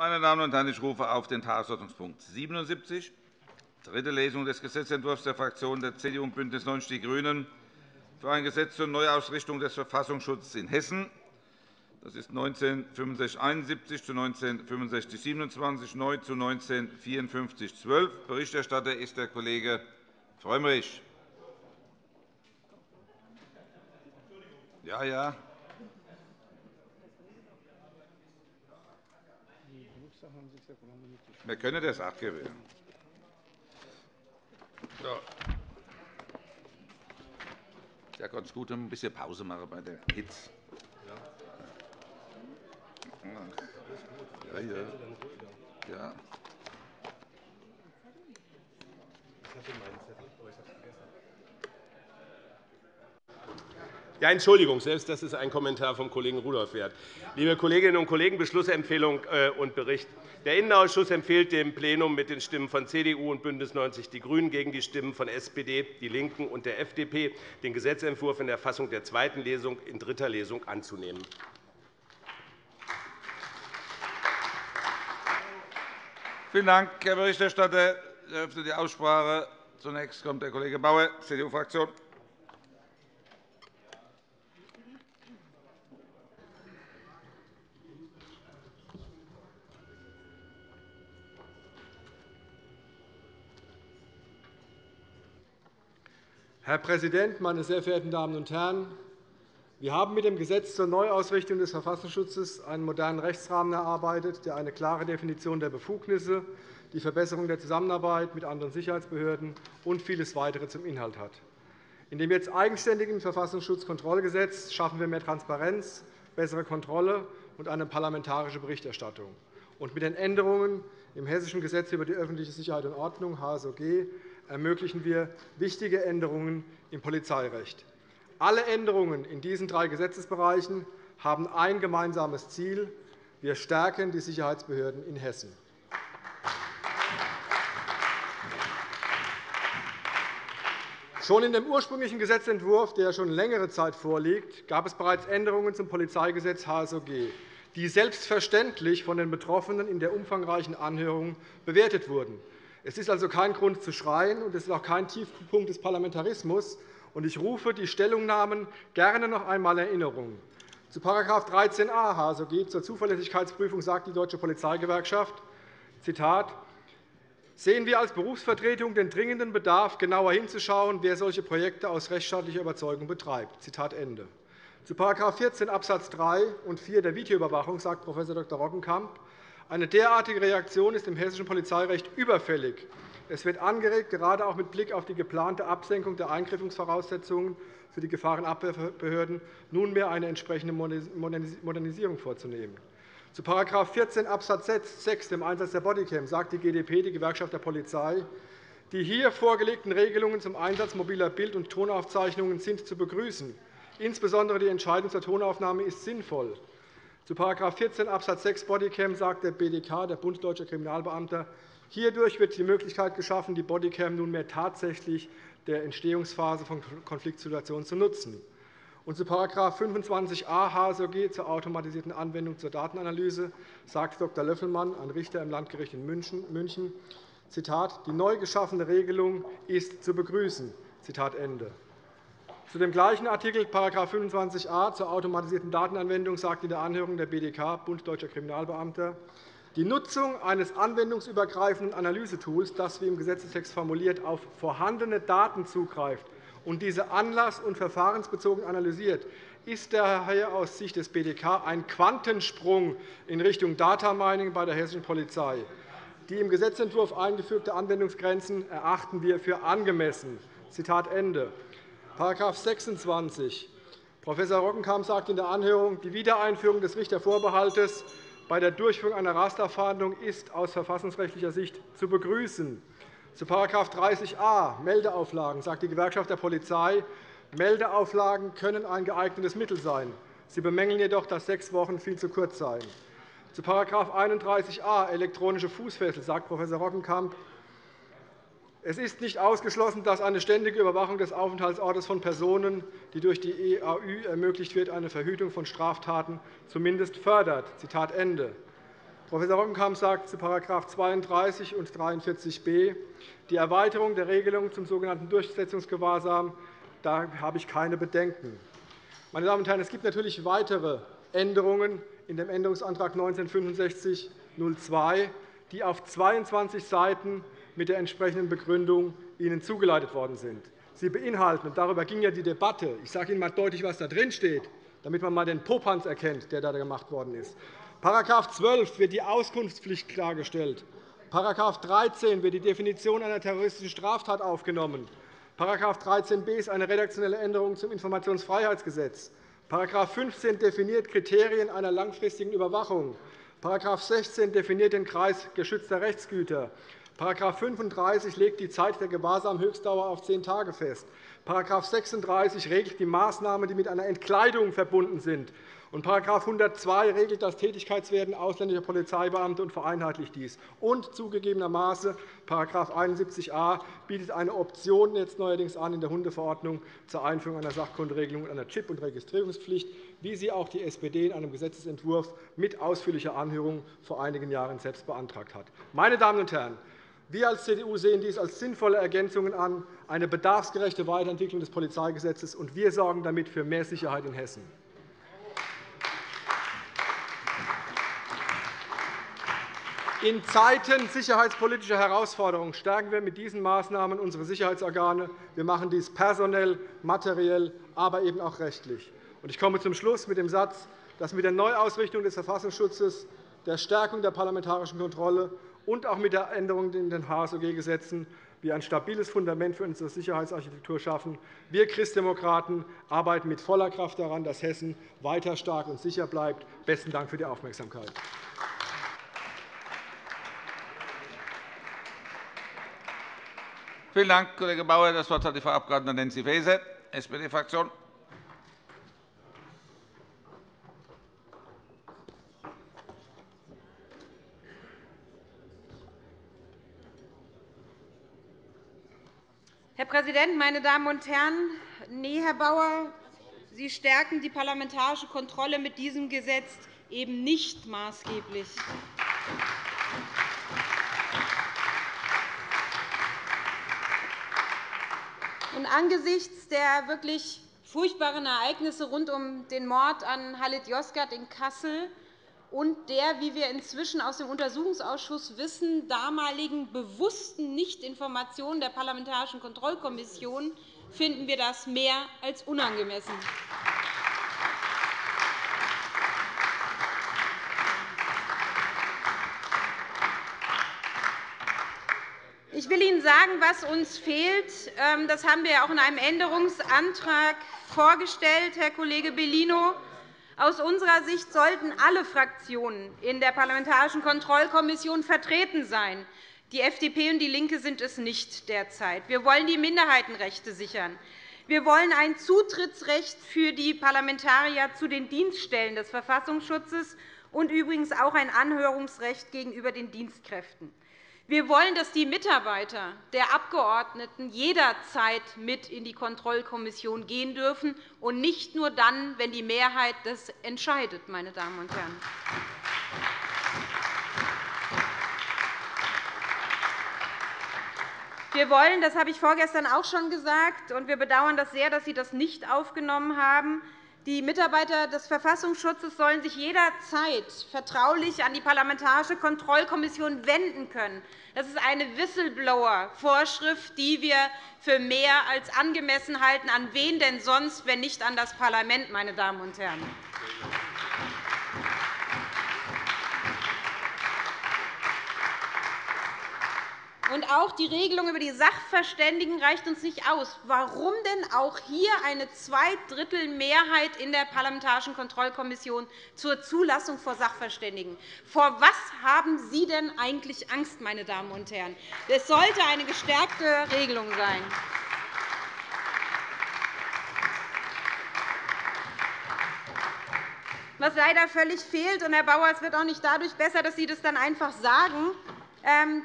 Meine Damen und Herren, ich rufe auf den Tagesordnungspunkt 77, dritte Lesung des Gesetzentwurfs der Fraktionen der CDU und BÜNDNIS 90 die GRÜNEN für ein Gesetz zur Neuausrichtung des Verfassungsschutzes in Hessen. Das ist 1965-71 zu 1965-27 neu zu 1954-12. Berichterstatter ist der Kollege Frömmrich. Ja, ja. Wir können das abgewählen. So. Ja, ganz gut, ein bisschen Pause machen bei der Hitze. Ja, ja. ja. Ja, Entschuldigung, selbst das ist ein Kommentar vom Kollegen Rudolph wert. Liebe Kolleginnen und Kollegen, Beschlussempfehlung äh, und Bericht. Der Innenausschuss empfiehlt dem Plenum mit den Stimmen von CDU und BÜNDNIS 90 die GRÜNEN gegen die Stimmen von SPD, DIE LINKEN und der FDP den Gesetzentwurf in der Fassung der zweiten Lesung in dritter Lesung anzunehmen. Vielen Dank, Herr Berichterstatter. Ich eröffne die Aussprache. Zunächst kommt der Kollege Bauer, CDU-Fraktion. Herr Präsident, meine sehr verehrten Damen und Herren! Wir haben mit dem Gesetz zur Neuausrichtung des Verfassungsschutzes einen modernen Rechtsrahmen erarbeitet, der eine klare Definition der Befugnisse, die Verbesserung der Zusammenarbeit mit anderen Sicherheitsbehörden und vieles weitere zum Inhalt hat. In dem jetzt eigenständigen Verfassungsschutzkontrollgesetz schaffen wir mehr Transparenz, bessere Kontrolle und eine parlamentarische Berichterstattung. Und mit den Änderungen im Hessischen Gesetz über die öffentliche Sicherheit und Ordnung HSOG ermöglichen wir wichtige Änderungen im Polizeirecht. Alle Änderungen in diesen drei Gesetzesbereichen haben ein gemeinsames Ziel. Wir stärken die Sicherheitsbehörden in Hessen. Schon in dem ursprünglichen Gesetzentwurf, der schon längere Zeit vorliegt, gab es bereits Änderungen zum Polizeigesetz HSOG, die selbstverständlich von den Betroffenen in der umfangreichen Anhörung bewertet wurden. Es ist also kein Grund zu schreien, und es ist auch kein Tiefpunkt des Parlamentarismus, ich rufe die Stellungnahmen gerne noch einmal in Erinnerung. Zu § 13a HSOG zur Zuverlässigkeitsprüfung sagt die Deutsche Polizeigewerkschaft, Zitat, sehen wir als Berufsvertretung den dringenden Bedarf, genauer hinzuschauen, wer solche Projekte aus rechtsstaatlicher Überzeugung betreibt. Zitat Ende. Zu § 14 Abs. 3 und 4 der Videoüberwachung sagt Prof. Dr. Roggenkamp, eine derartige Reaktion ist im hessischen Polizeirecht überfällig. Es wird angeregt, gerade auch mit Blick auf die geplante Absenkung der Eingriffungsvoraussetzungen für die Gefahrenabwehrbehörden nunmehr eine entsprechende Modernisierung vorzunehmen. Zu § 14 Abs. 6, dem Einsatz der Bodycam, sagt die GdP, die Gewerkschaft der Polizei, die hier vorgelegten Regelungen zum Einsatz mobiler Bild- und Tonaufzeichnungen sind zu begrüßen. Insbesondere die Entscheidung zur Tonaufnahme ist sinnvoll. Zu § 14 Abs. 6 Bodycam sagt der BDK, der Bund Deutscher Kriminalbeamter, Hierdurch wird die Möglichkeit geschaffen, die Bodycam nunmehr tatsächlich der Entstehungsphase von Konfliktsituationen zu nutzen. Und zu § 25a HSOG zur automatisierten Anwendung zur Datenanalyse sagt Dr. Löffelmann, ein Richter im Landgericht in München, Zitat, die neu geschaffene Regelung ist zu begrüßen. Zitat Ende. Zu dem gleichen Artikel § 25a zur automatisierten Datenanwendung sagt in der Anhörung der BDK, Bund Deutscher Kriminalbeamter, die Nutzung eines anwendungsübergreifenden Analysetools, das, wie im Gesetzestext formuliert, auf vorhandene Daten zugreift und diese anlass- und verfahrensbezogen analysiert, ist daher aus Sicht des BDK ein Quantensprung in Richtung Data Mining bei der hessischen Polizei. Die im Gesetzentwurf eingeführte Anwendungsgrenzen erachten wir für angemessen. Zitat Ende. § 26 Prof. Roggenkamp sagt in der Anhörung, die Wiedereinführung des Richtervorbehaltes bei der Durchführung einer Rasterfahndung ist aus verfassungsrechtlicher Sicht zu begrüßen. Zu § 30a Meldeauflagen sagt die Gewerkschaft der Polizei, Meldeauflagen können ein geeignetes Mittel sein. Sie bemängeln jedoch, dass sechs Wochen viel zu kurz seien. Zu § 31a elektronische Fußfessel sagt Prof. Roggenkamp, es ist nicht ausgeschlossen, dass eine ständige Überwachung des Aufenthaltsortes von Personen, die durch die EAÜ ermöglicht wird, eine Verhütung von Straftaten zumindest fördert. Zitat Ende. Prof. Rockenkamp sagt zu § 32 und 43b die Erweiterung der Regelung zum sogenannten Durchsetzungsgewahrsam. Da habe ich keine Bedenken. Meine Damen und Herren, es gibt natürlich weitere Änderungen in dem Änderungsantrag 1965-02, die auf 22 Seiten mit der entsprechenden Begründung Ihnen zugeleitet worden sind. Sie beinhalten, und darüber ging ja die Debatte, ich sage Ihnen einmal deutlich, was da drin steht, damit man einmal den Popanz erkennt, der da gemacht worden ist. § 12 wird die Auskunftspflicht klargestellt. § 13 wird die Definition einer terroristischen Straftat aufgenommen. § 13b ist eine redaktionelle Änderung zum Informationsfreiheitsgesetz. § 15 definiert Kriterien einer langfristigen Überwachung. § 16 definiert den Kreis geschützter Rechtsgüter. § 35 legt die Zeit der Gewahrsamhöchstdauer auf zehn Tage fest. § 36 regelt die Maßnahmen, die mit einer Entkleidung verbunden sind. Und § 102 regelt das Tätigkeitswerden ausländischer Polizeibeamte und vereinheitlicht dies. Und zugegebenermaßen § 71a bietet eine Option jetzt neuerdings an in der Hundeverordnung zur Einführung einer Sachkunderegelung und einer Chip- und Registrierungspflicht, wie sie auch die SPD in einem Gesetzentwurf mit ausführlicher Anhörung vor einigen Jahren selbst beantragt hat. Meine Damen und Herren, wir als CDU sehen dies als sinnvolle Ergänzungen an, eine bedarfsgerechte Weiterentwicklung des Polizeigesetzes, und wir sorgen damit für mehr Sicherheit in Hessen. In Zeiten sicherheitspolitischer Herausforderungen stärken wir mit diesen Maßnahmen unsere Sicherheitsorgane. Wir machen dies personell, materiell, aber eben auch rechtlich. Ich komme zum Schluss mit dem Satz, dass mit der Neuausrichtung des Verfassungsschutzes, der Stärkung der parlamentarischen Kontrolle und auch mit der Änderung in den HSOG-Gesetzen wir ein stabiles Fundament für unsere Sicherheitsarchitektur schaffen. Wir Christdemokraten arbeiten mit voller Kraft daran, dass Hessen weiter stark und sicher bleibt. – Besten Dank für die Aufmerksamkeit. Vielen Dank, Kollege Bauer. Das Wort hat die Frau Abg. Nancy Faeser, SPD-Fraktion. Präsident, meine Damen und Herren! Nee, Herr Bauer, Sie stärken die parlamentarische Kontrolle mit diesem Gesetz eben nicht maßgeblich. Und angesichts der wirklich furchtbaren Ereignisse rund um den Mord an Halit Yozgat in Kassel und der, wie wir inzwischen aus dem Untersuchungsausschuss wissen, damaligen bewussten Nichtinformation der Parlamentarischen Kontrollkommission finden wir das mehr als unangemessen. Ich will Ihnen sagen, was uns fehlt. Ähm, das haben wir auch in einem Änderungsantrag vorgestellt, Herr Kollege Bellino. Aus unserer Sicht sollten alle Fraktionen in der Parlamentarischen Kontrollkommission vertreten sein. Die FDP und DIE LINKE sind es nicht derzeit. Wir wollen die Minderheitenrechte sichern. Wir wollen ein Zutrittsrecht für die Parlamentarier zu den Dienststellen des Verfassungsschutzes und übrigens auch ein Anhörungsrecht gegenüber den Dienstkräften. Wir wollen, dass die Mitarbeiter der Abgeordneten jederzeit mit in die Kontrollkommission gehen dürfen, und nicht nur dann, wenn die Mehrheit das entscheidet. Meine Damen und Herren. Wir wollen, das habe ich vorgestern auch schon gesagt, und wir bedauern das sehr, dass Sie das nicht aufgenommen haben, die Mitarbeiter des Verfassungsschutzes sollen sich jederzeit vertraulich an die Parlamentarische Kontrollkommission wenden können. Das ist eine Whistleblower-Vorschrift, die wir für mehr als angemessen halten. An wen denn sonst, wenn nicht an das Parlament, meine Damen und Herren? Und auch die Regelung über die Sachverständigen reicht uns nicht aus. Warum denn auch hier eine Zweidrittelmehrheit in der Parlamentarischen Kontrollkommission zur Zulassung vor Sachverständigen? Vor was haben Sie denn eigentlich Angst, meine Damen und Herren? Es sollte eine gestärkte Regelung sein. Was leider völlig fehlt, und Herr Bauer, es wird auch nicht dadurch besser, dass Sie das dann einfach sagen,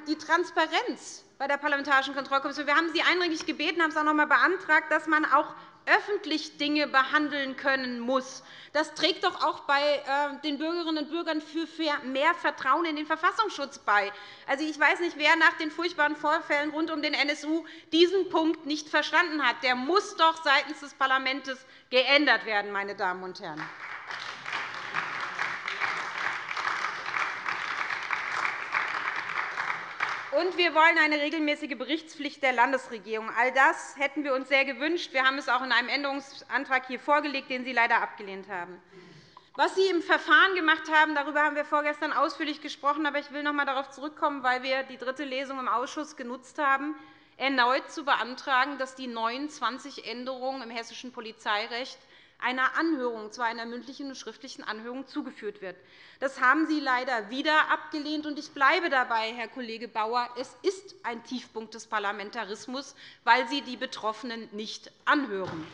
die Transparenz bei der Parlamentarischen Kontrollkommission. Wir haben Sie eindringlich gebeten, haben es auch noch einmal beantragt, dass man auch öffentlich Dinge behandeln können muss. Das trägt doch auch bei äh, den Bürgerinnen und Bürgern für mehr Vertrauen in den Verfassungsschutz bei. Also, ich weiß nicht, wer nach den furchtbaren Vorfällen rund um den NSU diesen Punkt nicht verstanden hat. Der muss doch seitens des Parlaments geändert werden, meine Damen und Herren. Und wir wollen eine regelmäßige Berichtspflicht der Landesregierung. All das hätten wir uns sehr gewünscht. Wir haben es auch in einem Änderungsantrag hier vorgelegt, den Sie leider abgelehnt haben. Was Sie im Verfahren gemacht haben, darüber haben wir vorgestern ausführlich gesprochen. Aber ich will noch einmal darauf zurückkommen, weil wir die dritte Lesung im Ausschuss genutzt haben, erneut zu beantragen, dass die 29 Änderungen im hessischen Polizeirecht einer Anhörung, zwar einer mündlichen und schriftlichen Anhörung, zugeführt wird. Das haben Sie leider wieder abgelehnt. und Ich bleibe dabei, Herr Kollege Bauer. Es ist ein Tiefpunkt des Parlamentarismus, weil Sie die Betroffenen nicht anhören.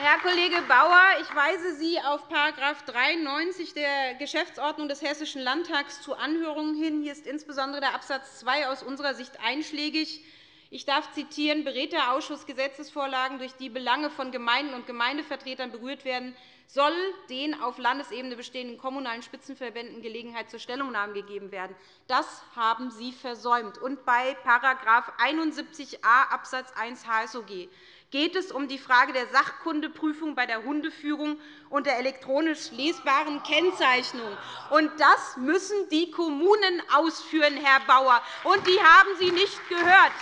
Herr Kollege Bauer, ich weise Sie auf § 93 der Geschäftsordnung des Hessischen Landtags zu Anhörungen hin. Hier ist insbesondere der Abs. 2 aus unserer Sicht einschlägig. Ich darf zitieren, berät der Ausschuss Gesetzesvorlagen, durch die Belange von Gemeinden und Gemeindevertretern berührt werden, soll den auf Landesebene bestehenden kommunalen Spitzenverbänden Gelegenheit zur Stellungnahme gegeben werden. Das haben Sie versäumt. Und bei § 71a Abs. 1 HSOG geht es um die Frage der Sachkundeprüfung bei der Hundeführung und der elektronisch lesbaren Kennzeichnung. Das müssen die Kommunen ausführen, Herr Bauer, und die haben Sie nicht gehört.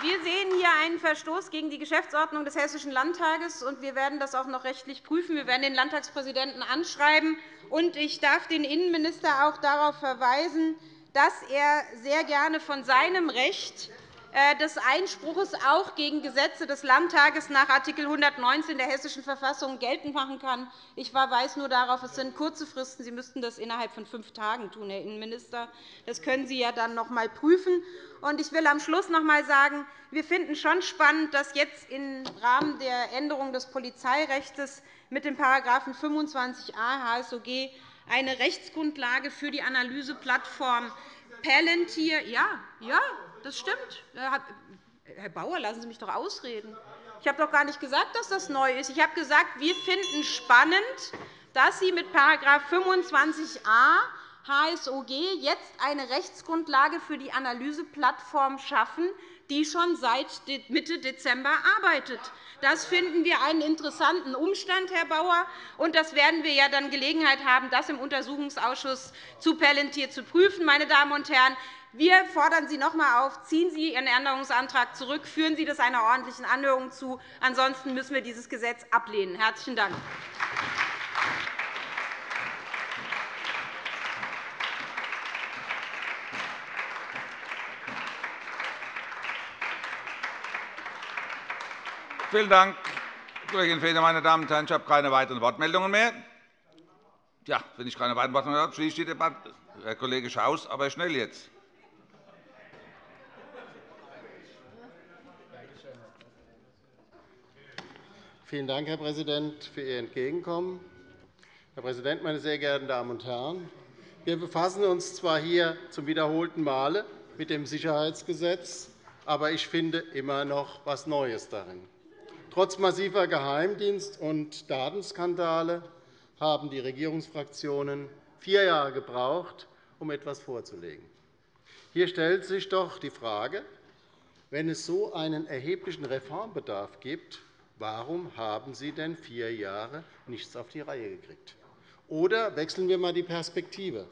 Wir sehen hier einen Verstoß gegen die Geschäftsordnung des Hessischen Landtages, und wir werden das auch noch rechtlich prüfen. Wir werden den Landtagspräsidenten anschreiben. Und ich darf den Innenminister auch darauf verweisen, dass er sehr gerne von seinem Recht äh, des Einspruchs auch gegen Gesetze des Landtages nach Art. 119 der Hessischen Verfassung geltend machen kann. Ich verweise nur darauf, es sind kurze Fristen. Sie müssten das innerhalb von fünf Tagen tun, Herr Innenminister. Das können Sie ja dann noch einmal prüfen. Ich will am Schluss noch einmal sagen, wir finden schon spannend, dass jetzt im Rahmen der Änderung des Polizeirechts mit dem § 25a HSOG eine Rechtsgrundlage für die Analyseplattform Palantir ja, ja, das stimmt. Herr Bauer, lassen Sie mich doch ausreden. Ich habe doch gar nicht gesagt, dass das neu ist. Ich habe gesagt, wir finden spannend, dass Sie mit § 25a HSOG jetzt eine Rechtsgrundlage für die Analyseplattform schaffen, die schon seit Mitte Dezember arbeitet. Das finden wir einen interessanten Umstand, Herr Bauer, und das werden wir ja dann Gelegenheit haben, das im Untersuchungsausschuss zu Palantir zu prüfen. Meine Damen und Herren, wir fordern Sie noch einmal auf, ziehen Sie Ihren Änderungsantrag zurück, führen Sie das einer ordentlichen Anhörung zu. Ansonsten müssen wir dieses Gesetz ablehnen. – Herzlichen Dank. Vielen Dank, Kollegin Faeser. Meine Damen und Herren, ich habe keine weiteren Wortmeldungen mehr. Ja, wenn ich keine weiteren Wortmeldungen habe, schließe ich die Debatte. Herr Kollege Schaus, aber schnell jetzt. Vielen Dank, Herr Präsident, für Ihr Entgegenkommen. Herr Präsident, meine sehr geehrten Damen und Herren! Wir befassen uns zwar hier zum wiederholten Male mit dem Sicherheitsgesetz, aber ich finde immer noch etwas Neues darin. Trotz massiver Geheimdienst- und Datenskandale haben die Regierungsfraktionen vier Jahre gebraucht, um etwas vorzulegen. Hier stellt sich doch die Frage, wenn es so einen erheblichen Reformbedarf gibt, Warum haben Sie denn vier Jahre nichts auf die Reihe gekriegt? Oder wechseln wir einmal die Perspektive.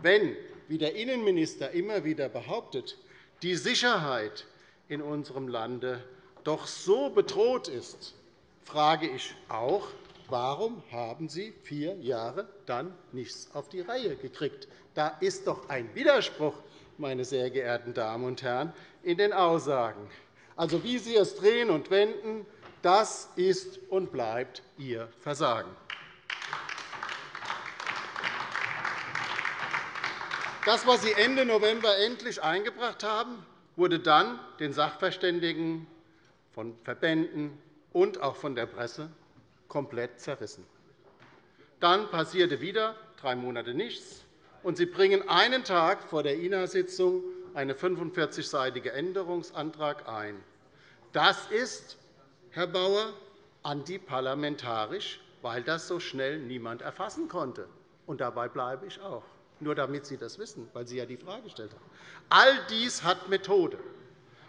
Wenn, wie der Innenminister immer wieder behauptet, die Sicherheit in unserem Lande doch so bedroht ist, frage ich auch, warum haben Sie vier Jahre dann nichts auf die Reihe gekriegt? Da ist doch ein Widerspruch, meine sehr geehrten Damen und Herren, in den Aussagen. Also, wie Sie es drehen und wenden, das ist und bleibt Ihr Versagen. Das, was Sie Ende November endlich eingebracht haben, wurde dann den Sachverständigen von Verbänden und auch von der Presse komplett zerrissen. Dann passierte wieder drei Monate nichts, und Sie bringen einen Tag vor der INA-Sitzung einen 45-seitigen Änderungsantrag ein. Das ist, Herr Bauer, antiparlamentarisch, weil das so schnell niemand erfassen konnte. Und dabei bleibe ich auch, nur damit Sie das wissen, weil Sie ja die Frage gestellt haben. All dies hat Methode.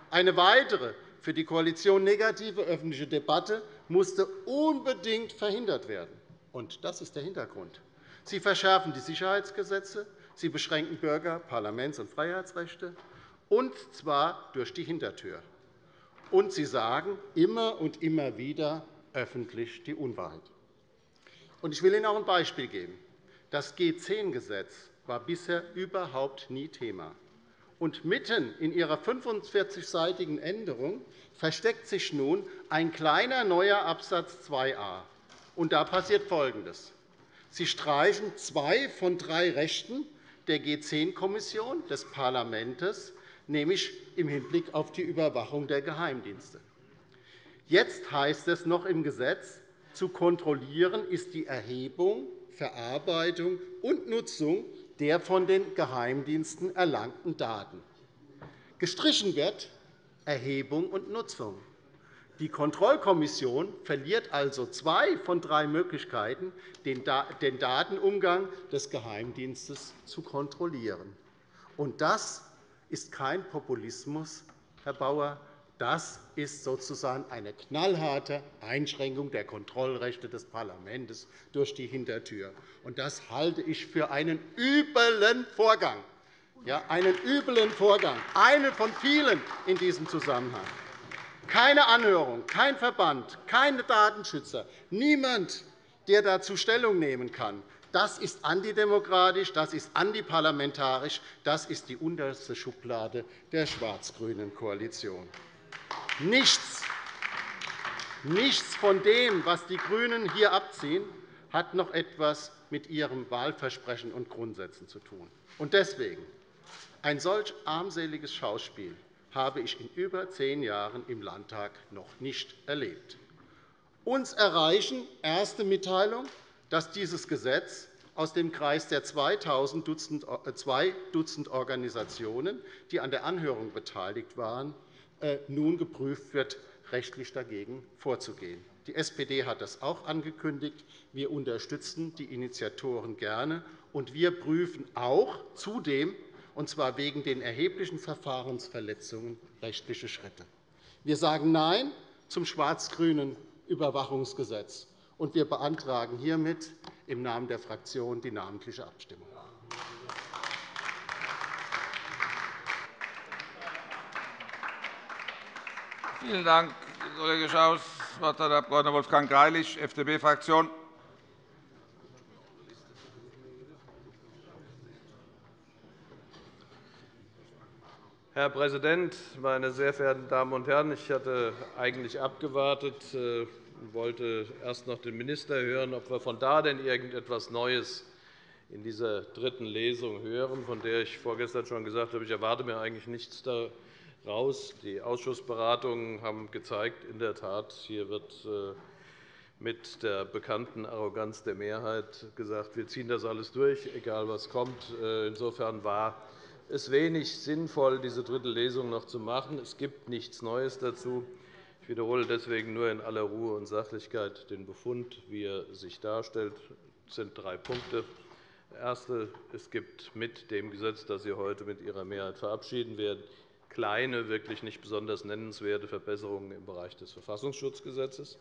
Eine weitere, für die Koalition negative öffentliche Debatte musste unbedingt verhindert werden. Und das ist der Hintergrund. Sie verschärfen die Sicherheitsgesetze, sie beschränken Bürger-, Parlaments- und Freiheitsrechte, und zwar durch die Hintertür. Und sie sagen immer und immer wieder öffentlich die Unwahrheit. Ich will Ihnen auch ein Beispiel geben. Das G10-Gesetz war bisher überhaupt nie Thema. Und mitten in Ihrer 45-seitigen Änderung versteckt sich nun ein kleiner neuer Absatz 2a. Und da passiert Folgendes. Sie streichen zwei von drei Rechten der G10-Kommission des Parlaments, nämlich im Hinblick auf die Überwachung der Geheimdienste. Jetzt heißt es noch im Gesetz, zu kontrollieren ist die Erhebung, Verarbeitung und Nutzung der von den Geheimdiensten erlangten Daten. Gestrichen wird Erhebung und Nutzung. Die Kontrollkommission verliert also zwei von drei Möglichkeiten, den Datenumgang des Geheimdienstes zu kontrollieren. Und das ist kein Populismus, Herr Bauer. Das ist sozusagen eine knallharte Einschränkung der Kontrollrechte des Parlaments durch die Hintertür. Das halte ich für einen üblen Vorgang. Ja, einen üblen Vorgang, einen von vielen in diesem Zusammenhang. Keine Anhörung, kein Verband, keine Datenschützer, niemand, der dazu Stellung nehmen kann. Das ist antidemokratisch, das ist antiparlamentarisch, das ist die unterste Schublade der schwarz-grünen Koalition. Nichts, nichts von dem, was die GRÜNEN hier abziehen, hat noch etwas mit ihrem Wahlversprechen und Grundsätzen zu tun. Und deswegen ein solch armseliges Schauspiel habe ich in über zehn Jahren im Landtag noch nicht erlebt. Uns erreichen erste Mitteilungen, dass dieses Gesetz aus dem Kreis der 2.000 zwei Dutzend Organisationen, die an der Anhörung beteiligt waren, äh, nun geprüft wird, rechtlich dagegen vorzugehen. Die SPD hat das auch angekündigt. Wir unterstützen die Initiatoren gerne, und wir prüfen auch zudem und zwar wegen den erheblichen Verfahrensverletzungen rechtliche Schritte. Wir sagen Nein zum schwarz-grünen Überwachungsgesetz, und wir beantragen hiermit im Namen der Fraktion die namentliche Abstimmung. Vielen Dank, Kollege Schaus. Das Wort hat der Abg. Wolfgang Greilich, FDP-Fraktion. Herr Präsident, meine sehr verehrten Damen und Herren! Ich hatte eigentlich abgewartet und äh, wollte erst noch den Minister hören, ob wir von da denn irgendetwas Neues in dieser dritten Lesung hören, von der ich vorgestern schon gesagt habe, ich erwarte mir eigentlich nichts daraus. Die Ausschussberatungen haben gezeigt, in der Tat, hier wird äh, mit der bekannten Arroganz der Mehrheit gesagt, wir ziehen das alles durch, egal was kommt. Äh, insofern war es wenig sinnvoll, diese dritte Lesung noch zu machen. Es gibt nichts Neues dazu. Ich wiederhole deswegen nur in aller Ruhe und Sachlichkeit den Befund, wie er sich darstellt. Es sind drei Punkte. Erste. Es gibt mit dem Gesetz, das Sie heute mit Ihrer Mehrheit verabschieden werden, kleine, wirklich nicht besonders nennenswerte Verbesserungen im Bereich des Verfassungsschutzgesetzes.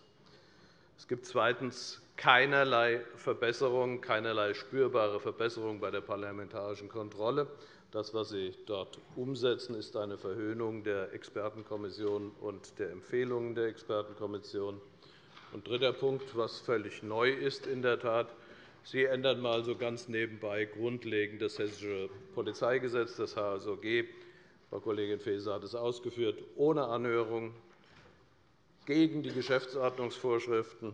Es gibt zweitens keinerlei Verbesserung, keinerlei spürbare Verbesserung bei der parlamentarischen Kontrolle. Das, was Sie dort umsetzen, ist eine Verhöhnung der Expertenkommission und der Empfehlungen der Expertenkommission. Und dritter Punkt, was völlig neu ist in der Tat, Sie ändern einmal so ganz nebenbei grundlegend das Hessische Polizeigesetz, das HSOG. Frau Kollegin Faeser hat es ausgeführt, ohne Anhörung, gegen die Geschäftsordnungsvorschriften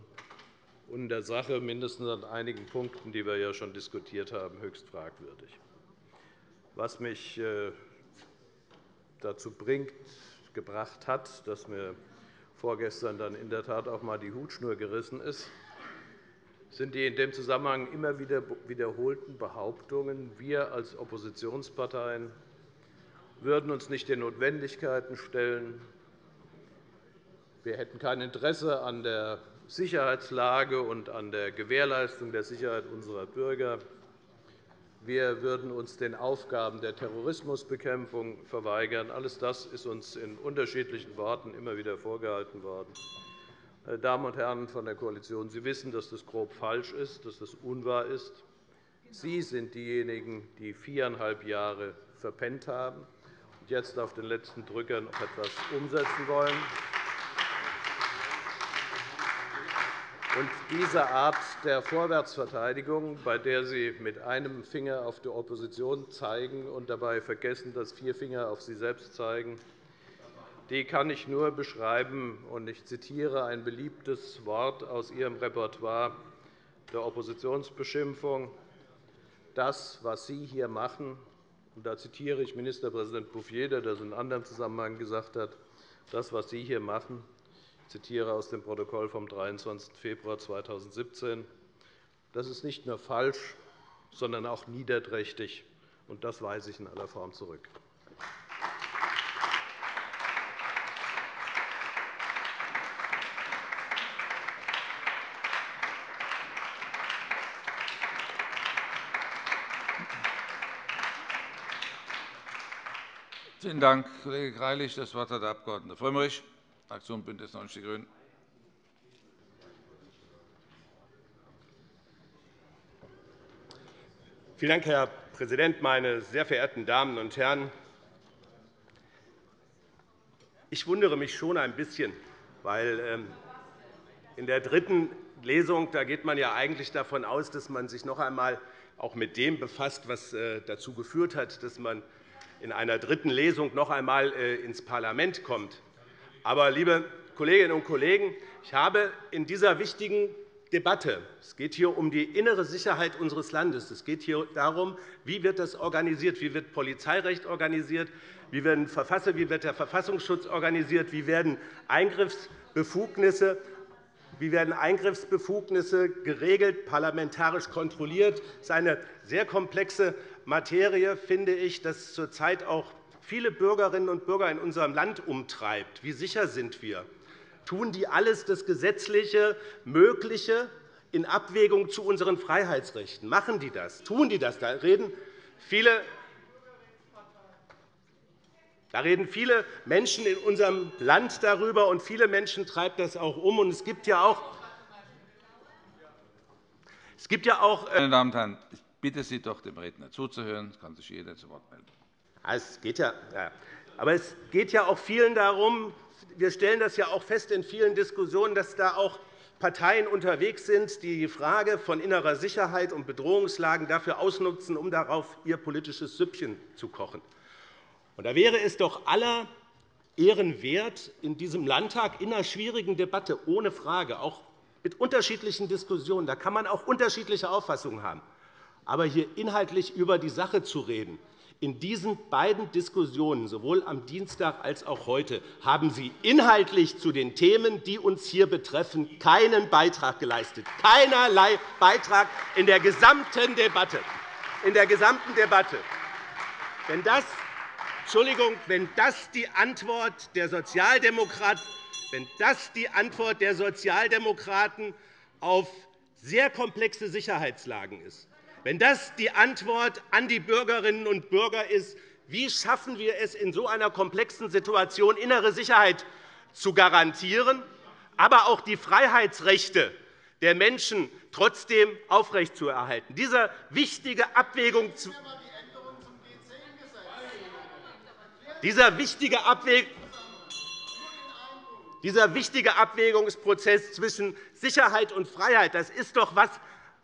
und in der Sache mindestens an einigen Punkten, die wir ja schon diskutiert haben, höchst fragwürdig. Was mich äh, dazu bringt, gebracht hat, dass mir vorgestern dann in der Tat auch einmal die Hutschnur gerissen ist, sind die in dem Zusammenhang immer wieder wiederholten Behauptungen, wir als Oppositionsparteien würden uns nicht den Notwendigkeiten stellen, wir hätten kein Interesse an der Sicherheitslage und an der Gewährleistung der Sicherheit unserer Bürger. Wir würden uns den Aufgaben der Terrorismusbekämpfung verweigern. Alles das ist uns in unterschiedlichen Worten immer wieder vorgehalten worden. Meine Damen und Herren von der Koalition, Sie wissen, dass das grob falsch ist, dass das unwahr ist. Sie sind diejenigen, die viereinhalb Jahre verpennt haben jetzt auf den letzten Drücker noch etwas umsetzen wollen. Und diese Art der Vorwärtsverteidigung, bei der Sie mit einem Finger auf die Opposition zeigen und dabei vergessen, dass vier Finger auf Sie selbst zeigen, die kann ich nur beschreiben. Und ich zitiere ein beliebtes Wort aus Ihrem Repertoire der Oppositionsbeschimpfung. Das, was Sie hier machen, da zitiere ich Ministerpräsident Bouffier, der das in einem anderen Zusammenhang gesagt hat, das, was Sie hier machen, zitiere aus dem Protokoll vom 23. Februar 2017. Das ist nicht nur falsch, sondern auch niederträchtig, und das weise ich in aller Form zurück. Vielen Dank, Kollege Greilich. Das Wort hat der Abg. Frömmrich. Fraktion BÜNDNIS 90 die GRÜNEN. Vielen Dank, Herr Präsident, meine sehr verehrten Damen und Herren! Ich wundere mich schon ein bisschen, weil ähm, in der dritten Lesung da geht man ja eigentlich davon aus, dass man sich noch einmal auch mit dem befasst, was äh, dazu geführt hat, dass man in einer dritten Lesung noch einmal äh, ins Parlament kommt. Aber, liebe Kolleginnen und Kollegen, ich habe in dieser wichtigen Debatte es geht hier um die innere Sicherheit unseres Landes. Es geht hier darum, wie wird das organisiert, wie wird Polizeirecht organisiert, wie wird der Verfassungsschutz organisiert, wie werden Eingriffsbefugnisse wie werden Eingriffsbefugnisse geregelt, parlamentarisch kontrolliert? Das ist eine sehr komplexe Materie, finde ich, das zurzeit auch viele Bürgerinnen und Bürger in unserem Land umtreibt. Wie sicher sind wir? Tun die alles das Gesetzliche Mögliche in Abwägung zu unseren Freiheitsrechten? Machen die das? Tun die das? Da reden viele da reden viele Menschen in unserem Land darüber, und viele Menschen treibt das auch um. es gibt ja auch es gibt ja auch äh, Meine Damen und Herren, bitte Sie doch, dem Redner zuzuhören. Es kann sich jeder zu Wort melden. Es geht ja, aber es geht ja auch vielen darum, wir stellen das ja auch fest in vielen Diskussionen, dass da auch Parteien unterwegs sind, die die Frage von innerer Sicherheit und Bedrohungslagen dafür ausnutzen, um darauf ihr politisches Süppchen zu kochen. Und da wäre es doch aller Ehren wert, in diesem Landtag in einer schwierigen Debatte, ohne Frage, auch mit unterschiedlichen Diskussionen, da kann man auch unterschiedliche Auffassungen haben, aber hier inhaltlich über die Sache zu reden, in diesen beiden Diskussionen, sowohl am Dienstag als auch heute, haben Sie inhaltlich zu den Themen, die uns hier betreffen, keinen Beitrag geleistet. Keinerlei Beitrag in der gesamten Debatte. In der gesamten Debatte. Wenn das, Entschuldigung, wenn das die Antwort der Sozialdemokraten wenn das die Antwort der Sozialdemokraten auf sehr komplexe Sicherheitslagen ist, wenn das die Antwort an die Bürgerinnen und Bürger ist, wie schaffen wir es, in so einer komplexen Situation innere Sicherheit zu garantieren, aber auch die Freiheitsrechte der Menschen trotzdem aufrechtzuerhalten. Diese wichtige Abwägung dieser wichtige Abwägung dieser wichtige Abwägungsprozess zwischen Sicherheit und Freiheit das ist doch etwas,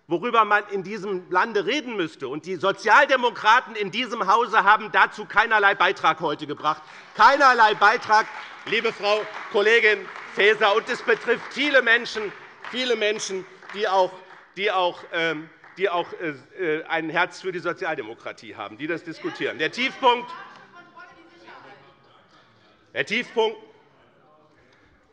worüber man in diesem Lande reden müsste. Die Sozialdemokraten in diesem Hause haben dazu keinerlei Beitrag heute gebracht. Keinerlei Beitrag, liebe Frau Kollegin Faeser. Und es betrifft viele Menschen, viele Menschen die auch, die auch, ähm, die auch äh, ein Herz für die Sozialdemokratie haben, die das diskutieren. Der Tiefpunkt, der Tiefpunkt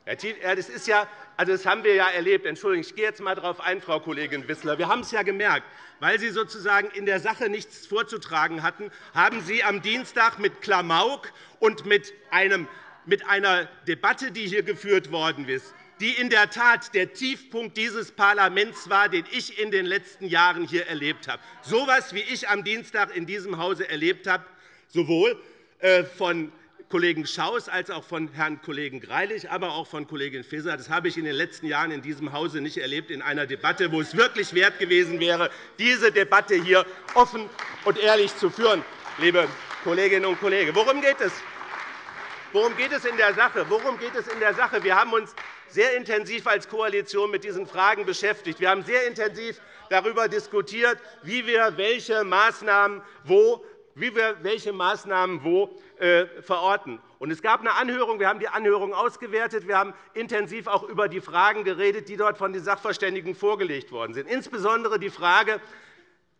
Das, ist ja, also das haben wir ja erlebt. Entschuldigung, ich gehe jetzt einmal darauf ein, Frau Kollegin Wissler. Wir haben es ja gemerkt. Weil Sie sozusagen in der Sache nichts vorzutragen hatten, haben Sie am Dienstag mit Klamauk und mit, einem, mit einer Debatte, die hier geführt worden ist, die in der Tat der Tiefpunkt dieses Parlaments war, den ich in den letzten Jahren hier erlebt habe. So etwas, wie ich am Dienstag in diesem Hause erlebt habe, sowohl äh, von Kollegen Schaus als auch von Herrn Kollegen Greilich, aber auch von Kollegin Faeser. Das habe ich in den letzten Jahren in diesem Hause nicht erlebt, in einer Debatte, wo es wirklich wert gewesen wäre, diese Debatte hier offen und ehrlich zu führen, liebe Kolleginnen und Kollegen. Worum geht es? Worum geht es in der Sache? Worum geht es in der Sache? Wir haben uns sehr intensiv als Koalition mit diesen Fragen beschäftigt. Wir haben sehr intensiv darüber diskutiert, wie wir welche Maßnahmen wo wie wir welche Maßnahmen wo äh, verorten. Es gab eine Anhörung. Wir haben die Anhörung ausgewertet. Wir haben intensiv auch über die Fragen geredet, die dort von den Sachverständigen vorgelegt worden sind. Insbesondere die Frage,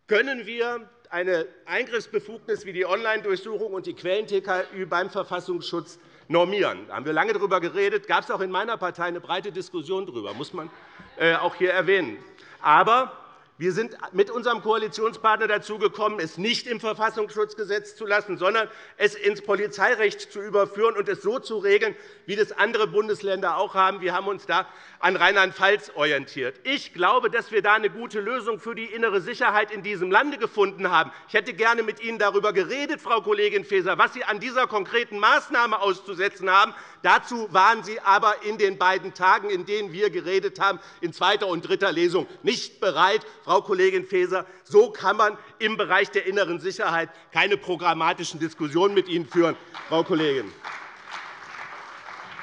können wir eine Eingriffsbefugnis wie die Online-Durchsuchung und die Quellen-TKÜ beim Verfassungsschutz normieren. Da haben wir lange darüber geredet. gab es auch in meiner Partei eine breite Diskussion darüber, muss man äh, auch hier erwähnen. Aber wir sind mit unserem Koalitionspartner dazu gekommen, es nicht im Verfassungsschutzgesetz zu lassen, sondern es ins Polizeirecht zu überführen und es so zu regeln, wie das andere Bundesländer auch haben. Wir haben uns da an Rheinland-Pfalz orientiert. Ich glaube, dass wir da eine gute Lösung für die innere Sicherheit in diesem Lande gefunden haben. Ich hätte gerne mit Ihnen darüber geredet, Frau Kollegin Faeser, was Sie an dieser konkreten Maßnahme auszusetzen haben. Dazu waren Sie aber in den beiden Tagen, in denen wir geredet haben, in zweiter und dritter Lesung nicht bereit. Frau Kollegin Faeser, so kann man im Bereich der inneren Sicherheit keine programmatischen Diskussionen mit Ihnen führen, Frau Kollegin.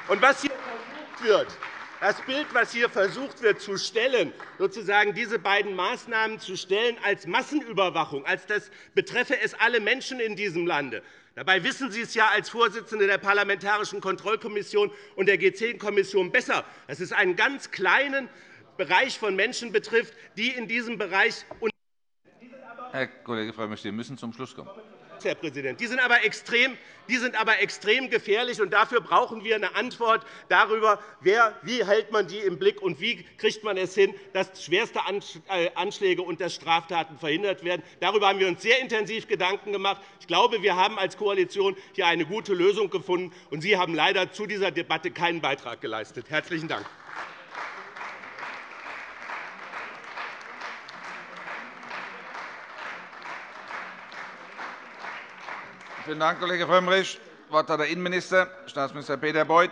Und was hier versucht wird, das Bild, das hier versucht wird zu stellen, sozusagen diese beiden Maßnahmen zu stellen als Massenüberwachung, als das betreffe es alle Menschen in diesem Lande, Dabei wissen Sie es ja als Vorsitzende der Parlamentarischen Kontrollkommission und der G10-Kommission besser, dass es einen ganz kleinen Bereich von Menschen betrifft, die in diesem Bereich Herr Kollege Frömmrich, Sie müssen zum Schluss kommen. Herr Präsident. Die sind aber extrem, die sind aber extrem gefährlich. Und dafür brauchen wir eine Antwort darüber, wer, wie hält man die im Blick und wie kriegt man es hin, dass schwerste äh, Anschläge und dass Straftaten verhindert werden. Darüber haben wir uns sehr intensiv Gedanken gemacht. Ich glaube, wir haben als Koalition hier eine gute Lösung gefunden. Und Sie haben leider zu dieser Debatte keinen Beitrag geleistet. – Herzlichen Dank. Vielen Dank, Kollege Frömmrich. Das Wort hat der Innenminister, Staatsminister Peter Beuth.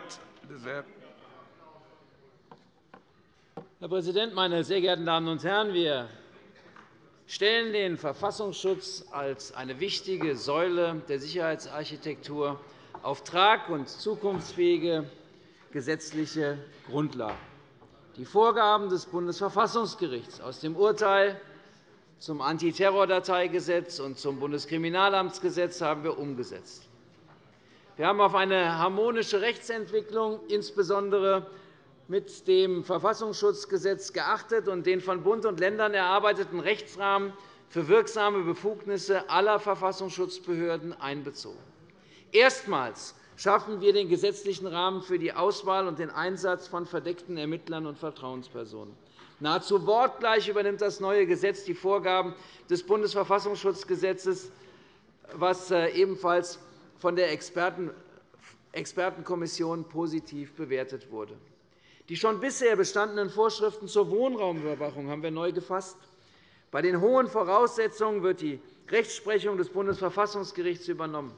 Herr Präsident, meine sehr geehrten Damen und Herren! Wir stellen den Verfassungsschutz als eine wichtige Säule der Sicherheitsarchitektur auf trag- und zukunftsfähige gesetzliche Grundlagen. Die Vorgaben des Bundesverfassungsgerichts aus dem Urteil zum Antiterrordateigesetz und zum Bundeskriminalamtsgesetz haben wir umgesetzt. Wir haben auf eine harmonische Rechtsentwicklung, insbesondere mit dem Verfassungsschutzgesetz, geachtet und den von Bund und Ländern erarbeiteten Rechtsrahmen für wirksame Befugnisse aller Verfassungsschutzbehörden einbezogen. Erstmals schaffen wir den gesetzlichen Rahmen für die Auswahl und den Einsatz von verdeckten Ermittlern und Vertrauenspersonen. Nahezu wortgleich übernimmt das neue Gesetz die Vorgaben des Bundesverfassungsschutzgesetzes, was äh, ebenfalls von der Expertenkommission positiv bewertet wurde. Die schon bisher bestandenen Vorschriften zur Wohnraumüberwachung haben wir neu gefasst. Bei den hohen Voraussetzungen wird die Rechtsprechung des Bundesverfassungsgerichts übernommen.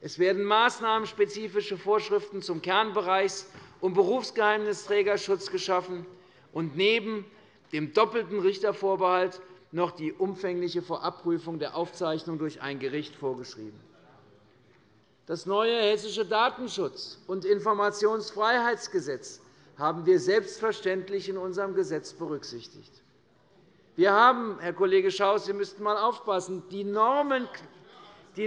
Es werden maßnahmenspezifische Vorschriften zum Kernbereichs- und Berufsgeheimnisträgerschutz geschaffen und neben dem doppelten Richtervorbehalt noch die umfängliche Vorabprüfung der Aufzeichnung durch ein Gericht vorgeschrieben. Das neue Hessische Datenschutz- und Informationsfreiheitsgesetz haben wir selbstverständlich in unserem Gesetz berücksichtigt. Wir haben, Herr Kollege Schaus, Sie müssten einmal aufpassen, die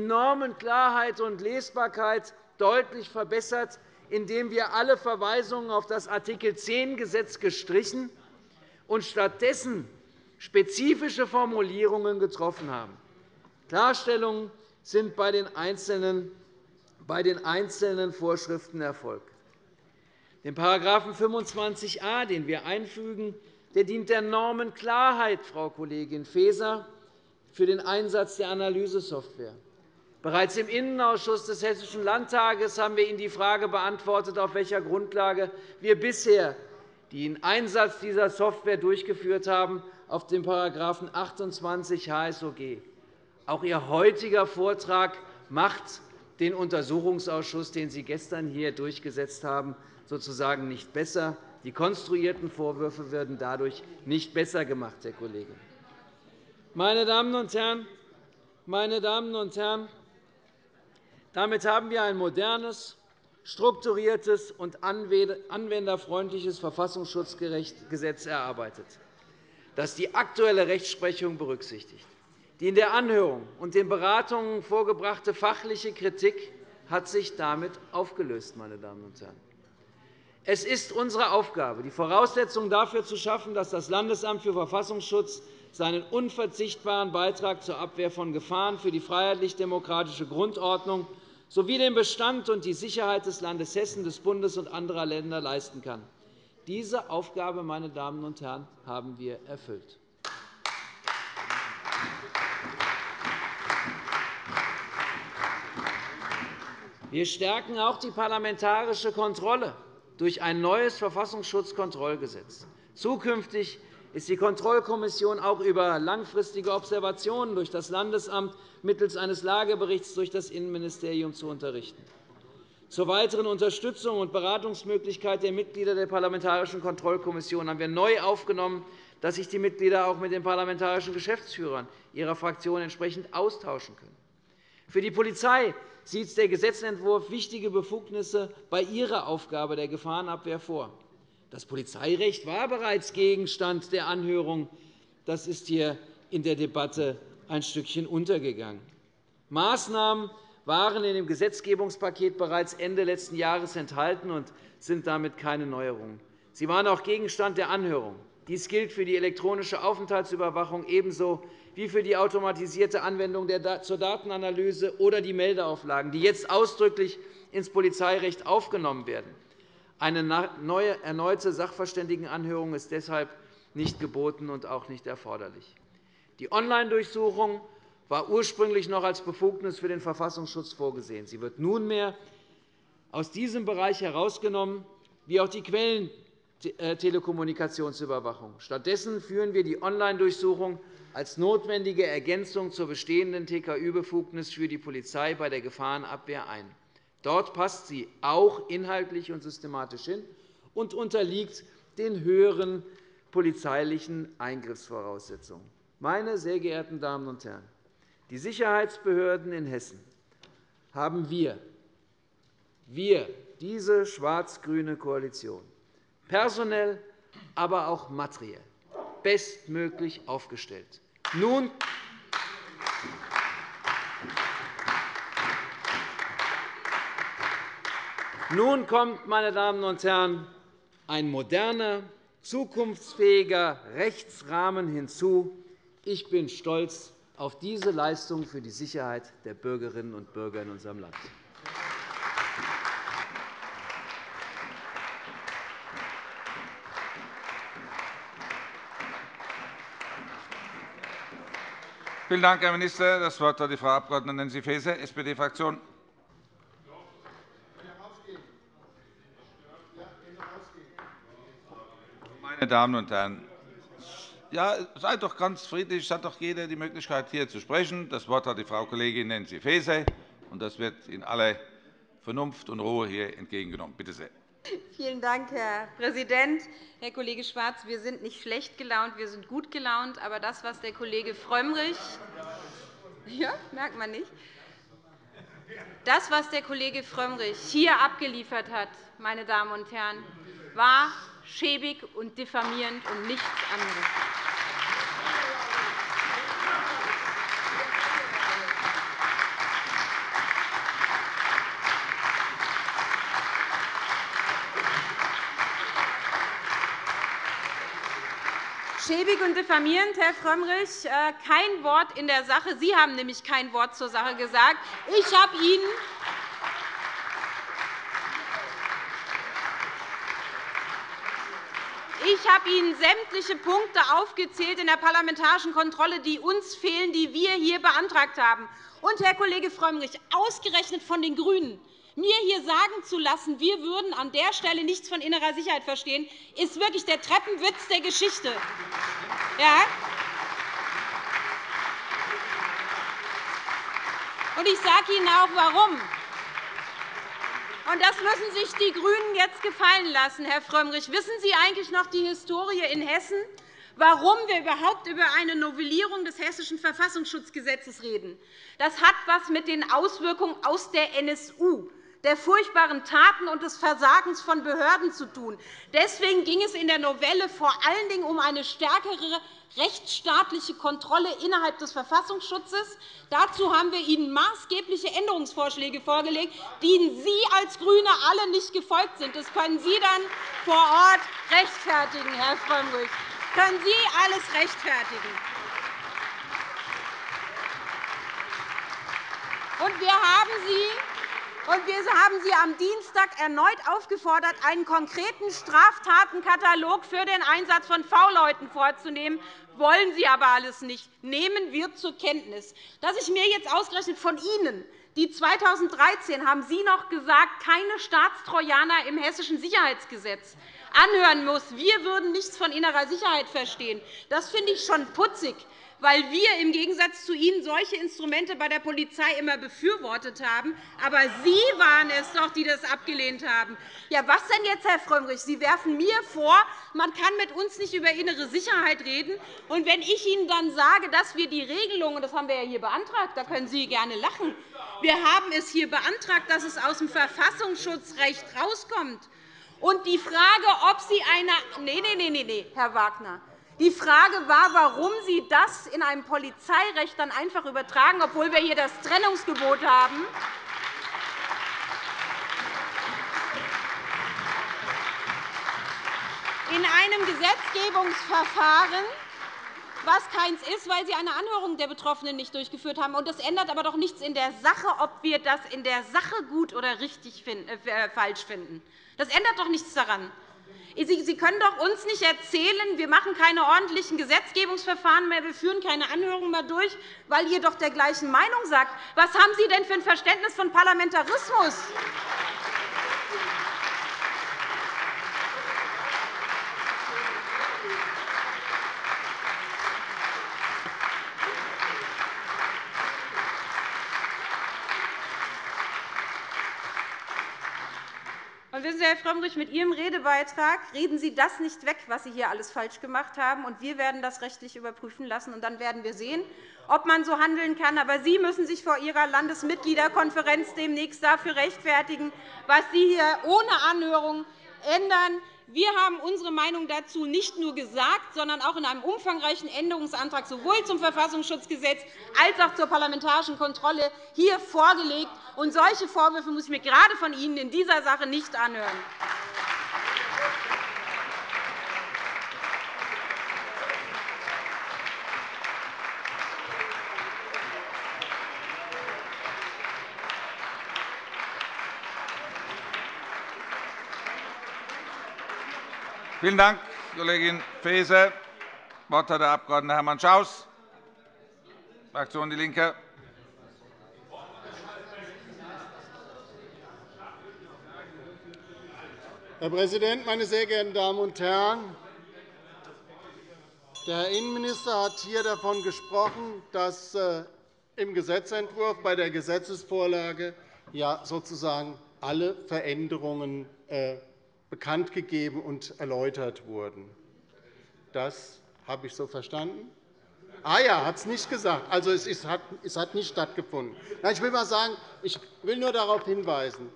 Normenklarheit und Lesbarkeit deutlich verbessert indem wir alle Verweisungen auf das Art. 10-Gesetz gestrichen und stattdessen spezifische Formulierungen getroffen haben. Klarstellungen sind bei den einzelnen Vorschriften erfolgt. Den § 25a, den wir einfügen, der dient der Normenklarheit, Frau Kollegin Faeser, für den Einsatz der Analysesoftware. Bereits im Innenausschuss des Hessischen Landtages haben wir Ihnen die Frage beantwortet, auf welcher Grundlage wir bisher den Einsatz dieser Software durchgeführt haben, auf dem § 28 HSOG. Auch Ihr heutiger Vortrag macht den Untersuchungsausschuss, den Sie gestern hier durchgesetzt haben, sozusagen nicht besser. Die konstruierten Vorwürfe werden dadurch nicht besser gemacht, Herr Kollege. Meine Damen und Herren, meine Damen und Herren, damit haben wir ein modernes, strukturiertes und anwenderfreundliches Verfassungsschutzgesetz erarbeitet, das die aktuelle Rechtsprechung berücksichtigt. Die in der Anhörung und den Beratungen vorgebrachte fachliche Kritik hat sich damit aufgelöst. Meine Damen und Herren. Es ist unsere Aufgabe, die Voraussetzungen dafür zu schaffen, dass das Landesamt für Verfassungsschutz seinen unverzichtbaren Beitrag zur Abwehr von Gefahren für die freiheitlich-demokratische Grundordnung sowie den Bestand und die Sicherheit des Landes Hessen, des Bundes und anderer Länder leisten kann. Diese Aufgabe, meine Damen und Herren, haben wir erfüllt. Wir stärken auch die parlamentarische Kontrolle durch ein neues Verfassungsschutzkontrollgesetz. Zukünftig ist die Kontrollkommission auch über langfristige Observationen durch das Landesamt mittels eines Lageberichts durch das Innenministerium zu unterrichten. Zur weiteren Unterstützung und Beratungsmöglichkeit der Mitglieder der Parlamentarischen Kontrollkommission haben wir neu aufgenommen, dass sich die Mitglieder auch mit den parlamentarischen Geschäftsführern ihrer Fraktion entsprechend austauschen können. Für die Polizei sieht der Gesetzentwurf wichtige Befugnisse bei ihrer Aufgabe der Gefahrenabwehr vor. Das Polizeirecht war bereits Gegenstand der Anhörung. Das ist hier in der Debatte ein Stückchen untergegangen. Maßnahmen waren in dem Gesetzgebungspaket bereits Ende letzten Jahres enthalten und sind damit keine Neuerungen. Sie waren auch Gegenstand der Anhörung. Dies gilt für die elektronische Aufenthaltsüberwachung ebenso wie für die automatisierte Anwendung zur Datenanalyse oder die Meldeauflagen, die jetzt ausdrücklich ins Polizeirecht aufgenommen werden. Eine neue, erneute Sachverständigenanhörung ist deshalb nicht geboten und auch nicht erforderlich. Die Online-Durchsuchung war ursprünglich noch als Befugnis für den Verfassungsschutz vorgesehen. Sie wird nunmehr aus diesem Bereich herausgenommen, wie auch die Quellentelekommunikationsüberwachung. Stattdessen führen wir die Online-Durchsuchung als notwendige Ergänzung zur bestehenden TKÜ-Befugnis für die Polizei bei der Gefahrenabwehr ein. Dort passt sie auch inhaltlich und systematisch hin und unterliegt den höheren polizeilichen Eingriffsvoraussetzungen. Meine sehr geehrten Damen und Herren, die Sicherheitsbehörden in Hessen haben wir, wir diese schwarz-grüne Koalition, personell, aber auch materiell bestmöglich aufgestellt. Nun Nun kommt, meine Damen und Herren, ein moderner, zukunftsfähiger Rechtsrahmen hinzu, ich bin stolz auf diese Leistung für die Sicherheit der Bürgerinnen und Bürger in unserem Land. Vielen Dank, Herr Minister. Das Wort hat die Frau Abg. Nancy Faeser, SPD-Fraktion. Meine Damen und Herren, ja, seid doch ganz friedlich. Es hat doch jeder die Möglichkeit, hier zu sprechen. Das Wort hat die Frau Kollegin Nancy Faeser, und das wird in aller Vernunft und Ruhe hier entgegengenommen. Bitte sehr. Vielen Dank, Herr Präsident. Herr Kollege Schwarz, wir sind nicht schlecht gelaunt, wir sind gut gelaunt. Aber das, was der Kollege Frömmrich ja, merkt man nicht. Das, was der Kollege Frömmrich hier abgeliefert hat, meine Damen und Herren, war schäbig und diffamierend und nichts anderes. Schäbig und diffamierend, Herr Frömmrich, äh, kein Wort in der Sache. Sie haben nämlich kein Wort zur Sache gesagt. Ich habe Ihnen habe Ihnen sämtliche Punkte aufgezählt in der parlamentarischen Kontrolle, die uns fehlen, die wir hier beantragt haben. Und, Herr Kollege Frömmrich, ausgerechnet von den GRÜNEN mir hier sagen zu lassen, wir würden an der Stelle nichts von innerer Sicherheit verstehen, ist wirklich der Treppenwitz der Geschichte. Ja? Und ich sage Ihnen auch, warum. Und das müssen sich die GRÜNEN jetzt gefallen lassen, Herr Frömmrich. Wissen Sie eigentlich noch die Historie in Hessen, warum wir überhaupt über eine Novellierung des Hessischen Verfassungsschutzgesetzes reden? Das hat etwas mit den Auswirkungen aus der NSU der furchtbaren Taten und des Versagens von Behörden zu tun. Deswegen ging es in der Novelle vor allen Dingen um eine stärkere rechtsstaatliche Kontrolle innerhalb des Verfassungsschutzes. Dazu haben wir Ihnen maßgebliche Änderungsvorschläge vorgelegt, denen Sie als GRÜNE alle nicht gefolgt sind. Das können Sie dann vor Ort rechtfertigen, Herr Frömmrich. Das können Sie alles rechtfertigen. Und wir haben Sie wir haben Sie am Dienstag erneut aufgefordert, einen konkreten Straftatenkatalog für den Einsatz von V-Leuten vorzunehmen. Wollen Sie aber alles nicht. Nehmen wir zur Kenntnis. Dass ich mir jetzt ausgerechnet von Ihnen die 2013 haben Sie noch gesagt, keine Staatstrojaner im Hessischen Sicherheitsgesetz anhören muss. Wir würden nichts von innerer Sicherheit verstehen. Das finde ich schon putzig weil wir im Gegensatz zu Ihnen solche Instrumente bei der Polizei immer befürwortet haben. Aber Sie waren es doch, die das abgelehnt haben. Ja, was denn jetzt, Herr Frömmrich? Sie werfen mir vor, man kann mit uns nicht über innere Sicherheit reden. Und wenn ich Ihnen dann sage, dass wir die Regelungen, das haben wir ja hier beantragt, da können Sie gerne lachen, wir haben es hier beantragt, dass es aus dem Verfassungsschutzrecht herauskommt. Und die Frage, ob Sie eine nee, nee, nee, nee, Herr Wagner, die Frage war, warum Sie das in einem Polizeirecht dann einfach übertragen, obwohl wir hier das Trennungsgebot haben. In einem Gesetzgebungsverfahren was keins ist, weil Sie eine Anhörung der Betroffenen nicht durchgeführt haben. Das ändert aber doch nichts in der Sache, ob wir das in der Sache gut oder richtig finden, äh, falsch finden. Das ändert doch nichts daran. Sie können doch uns nicht erzählen, wir machen keine ordentlichen Gesetzgebungsverfahren mehr, wir führen keine Anhörungen mehr durch, weil ihr doch der gleichen Meinung seid. Was haben Sie denn für ein Verständnis von Parlamentarismus? Wissen Sie, Herr Frömmrich, mit Ihrem Redebeitrag reden Sie das nicht weg, was Sie hier alles falsch gemacht haben. Und wir werden das rechtlich überprüfen lassen. Und dann werden wir sehen, ob man so handeln kann. Aber Sie müssen sich vor Ihrer Landesmitgliederkonferenz demnächst dafür rechtfertigen, was Sie hier ohne Anhörung ändern. Wir haben unsere Meinung dazu nicht nur gesagt, sondern auch in einem umfangreichen Änderungsantrag sowohl zum Verfassungsschutzgesetz als auch zur parlamentarischen Kontrolle hier vorgelegt. Und solche Vorwürfe muss ich mir gerade von Ihnen in dieser Sache nicht anhören. Vielen Dank, Kollegin Faeser. Das Wort hat der Abg. Hermann Schaus, Fraktion DIE LINKE. Herr Präsident, meine sehr geehrten Damen und Herren! Der Herr Innenminister hat hier davon gesprochen, dass äh, im Gesetzentwurf bei der Gesetzesvorlage ja sozusagen alle Veränderungen äh, bekannt gegeben und erläutert wurden. Das habe ich so verstanden. Ah ja, hat es nicht gesagt. Also es hat nicht stattgefunden. Ich will mal sagen, ich will nur darauf hinweisen,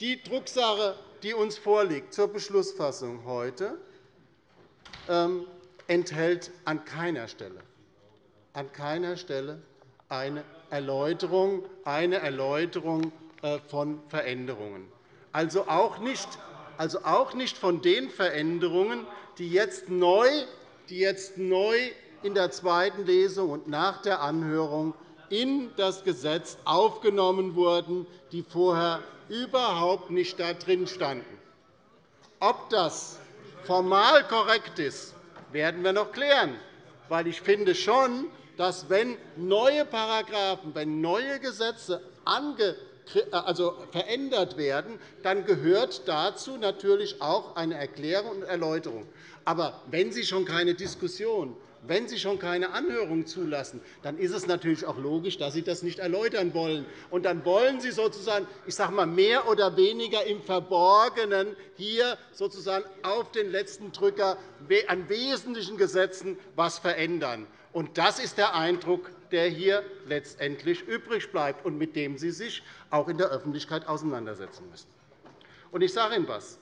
die Drucksache, die uns vorliegt zur Beschlussfassung heute, ähm, enthält an keiner Stelle, an keiner Stelle eine Erläuterung, eine Erläuterung äh, von Veränderungen. Also auch nicht also auch nicht von den Veränderungen, die jetzt neu, die jetzt neu in der zweiten Lesung und nach der Anhörung in das Gesetz aufgenommen wurden, die vorher überhaupt nicht da drin standen. Ob das formal korrekt ist, werden wir noch klären. Weil ich finde schon, dass wenn neue Paragraphen, wenn neue Gesetze also verändert werden, dann gehört dazu natürlich auch eine Erklärung und Erläuterung. Aber wenn Sie schon keine Diskussion wenn Sie schon keine Anhörung zulassen, dann ist es natürlich auch logisch, dass Sie das nicht erläutern wollen. Und dann wollen Sie sozusagen, ich sage mal, mehr oder weniger im Verborgenen hier sozusagen auf den letzten Drücker an wesentlichen Gesetzen etwas verändern. Und das ist der Eindruck, der hier letztendlich übrig bleibt und mit dem Sie sich auch in der Öffentlichkeit auseinandersetzen müssen. Und ich sage Ihnen etwas.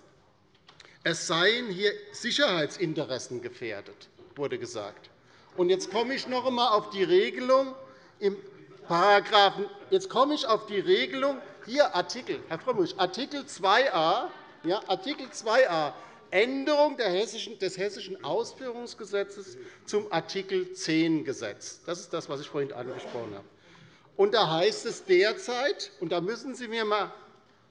Es seien hier Sicherheitsinteressen gefährdet wurde gesagt. Und jetzt komme ich noch einmal auf die Regelung im Paragraphen. Jetzt komme ich auf die Regelung hier Artikel, Herr Frömmrich, Artikel 2a, ja, Artikel 2a Änderung des Hessischen Ausführungsgesetzes zum Artikel 10 Gesetz. Das ist das, was ich vorhin angesprochen habe. Und da heißt es derzeit, und da müssen Sie mir mal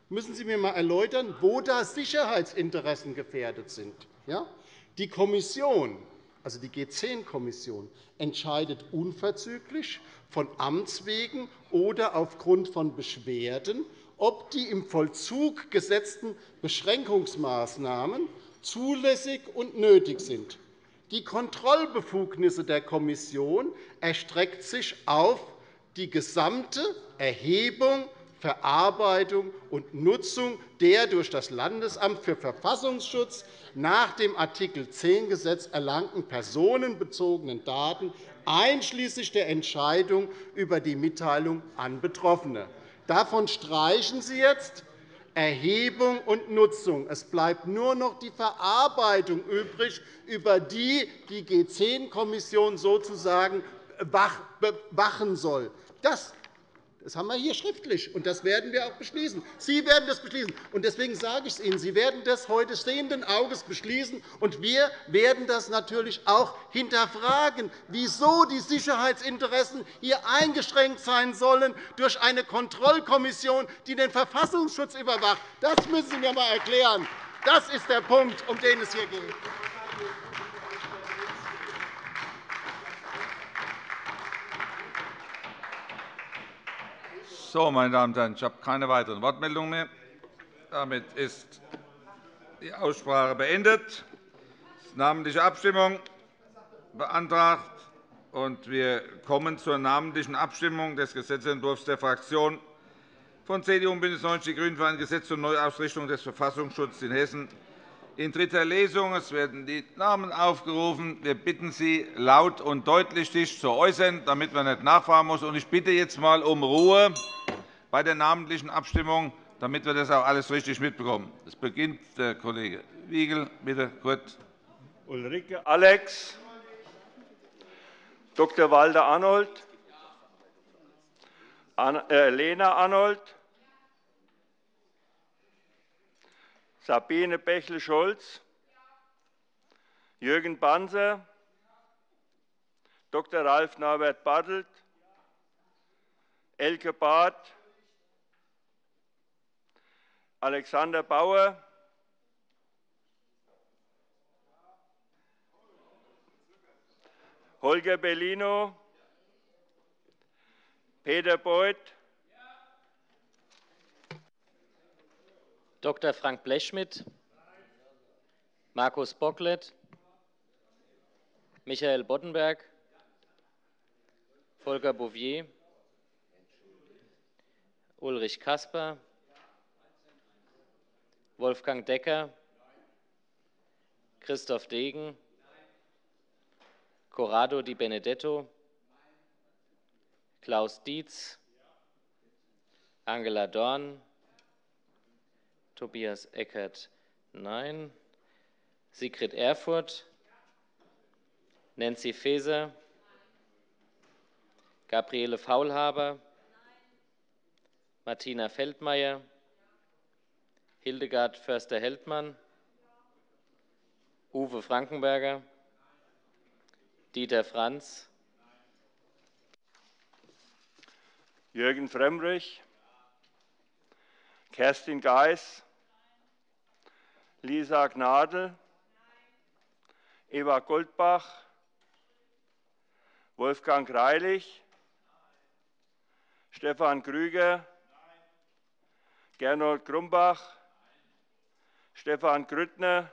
müssen Sie mir einmal erläutern, wo da Sicherheitsinteressen gefährdet sind. Die Kommission also die G10-Kommission, entscheidet unverzüglich von Amts wegen oder aufgrund von Beschwerden, ob die im Vollzug gesetzten Beschränkungsmaßnahmen zulässig und nötig sind. Die Kontrollbefugnisse der Kommission erstreckt sich auf die gesamte Erhebung Verarbeitung und Nutzung der durch das Landesamt für Verfassungsschutz nach dem Art. 10 Gesetz erlangten personenbezogenen Daten, einschließlich der Entscheidung über die Mitteilung an Betroffene. Davon streichen Sie jetzt Erhebung und Nutzung. Es bleibt nur noch die Verarbeitung übrig, über die die G10-Kommission sozusagen wachen soll. Das das haben wir hier schriftlich, und das werden wir auch beschließen. Sie werden das beschließen. Und deswegen sage ich es Ihnen, Sie werden das heute sehenden Auges beschließen, und wir werden das natürlich auch hinterfragen, wieso die Sicherheitsinteressen hier eingeschränkt sein sollen durch eine Kontrollkommission, die den Verfassungsschutz überwacht. Das müssen Sie mir einmal erklären. Das ist der Punkt, um den es hier geht. So, meine Damen und Herren, ich habe keine weiteren Wortmeldungen mehr. Damit ist die Aussprache beendet. Namentliche Abstimmung beantragt. Und wir kommen zur namentlichen Abstimmung des Gesetzentwurfs der Fraktionen von CDU und BÜNDNIS 90 die GRÜNEN für ein Gesetz zur Neuausrichtung des Verfassungsschutzes in Hessen in dritter Lesung. Es werden die Namen aufgerufen. Wir bitten Sie, laut und deutlich sich zu äußern, damit man nicht nachfragen muss. Ich bitte jetzt einmal um Ruhe bei der namentlichen Abstimmung, damit wir das auch alles richtig mitbekommen. Es beginnt der Kollege Wiegel. Bitte kurz. Ulrike Alex, Dr. Walter Arnold, äh, Lena Arnold, Sabine Bächle-Scholz, Jürgen Banzer, Dr. Ralf Norbert Bartelt, Elke Barth, Alexander Bauer, Holger Bellino, Peter Beuth, Dr. Frank Blechschmidt, Markus Bocklet, Michael Boddenberg, Volker Bouvier, Ulrich Kasper, Wolfgang Decker, Christoph Degen, Corrado Di Benedetto, Klaus Dietz, Angela Dorn, Tobias Eckert, nein, Sigrid Erfurt, Nancy Faeser, Gabriele Faulhaber, Martina Feldmayer, Hildegard Förster-Heldmann, Uwe Frankenberger, Dieter Franz, Jürgen Frömmrich, Kerstin Geis, Lisa Gnadl, Eva Goldbach, Wolfgang Greilich, Stefan Krüger, Gernot Grumbach, Stefan Grüttner,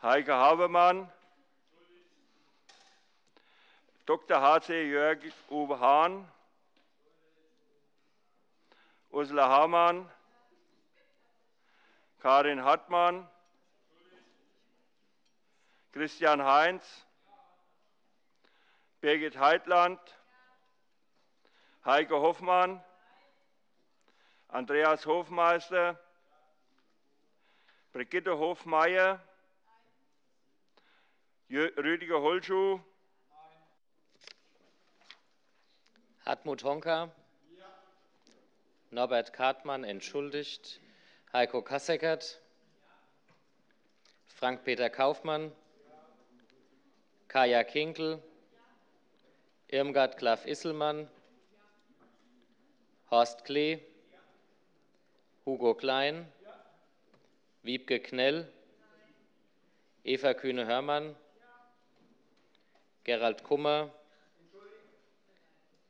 Heike Habermann, Dr. H.C. Jörg Uwe Hahn, Ursula Hamann, Karin Hartmann, Christian Heinz, Birgit Heitland, Heike Hoffmann, Andreas Hofmeister, Brigitte Hofmeier, Rüdiger Holschuh, Hartmut Honka, Norbert Kartmann entschuldigt, Heiko Kasseckert, Frank-Peter Kaufmann, Kaya Kinkel, Irmgard Klaff-Isselmann, Horst Klee, Hugo Klein, Wiebke Knell, Eva Kühne-Hörmann, Gerald Kummer,